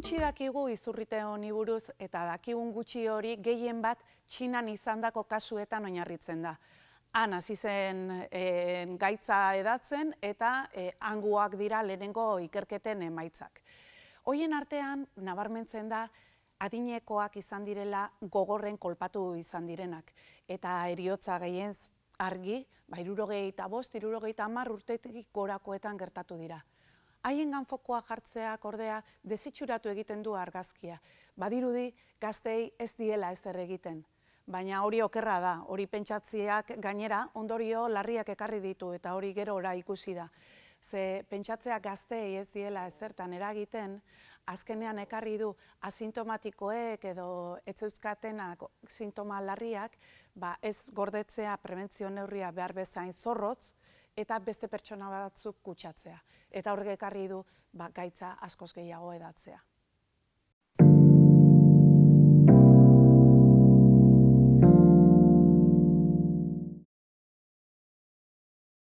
Gutxi dakigu izurrite honi buruz eta dakigun gutxi hori gehien bat txinan izandako kasuetan oinarritzen da. Han hasi zen e, gaitza edatzen eta e, hanguak dira lehenengo ikerketen emaitzak. Hoien artean nabarmentzen da adinekoak izan direla gogorren kolpatu izan direnak eta eriotza gehien argi, ba eta bost, irurogeita hamar urtetik gorakoetan gertatu dira haien ganfokoa jartzeak ordea desitxuratu egiten du argazkia. Badirudi gaztei ez diela ez egiten. Baina hori okerra da, hori pentsatziak gainera ondorio larriak ekarri ditu eta hori gero ora ikusi da. Ze pentsatzea gaztei ez diela ezertan eragiten, azkenean ekarri du asintomatikoek edo etzeuzkatenak sintoma larriak, ba ez gordetzea prebentzio neurria behar bezain zorrotz, eta beste pertsona batzuk kutsatzea. Eta horrek ekarri du ba, gaitza askoz gehiago edatzea.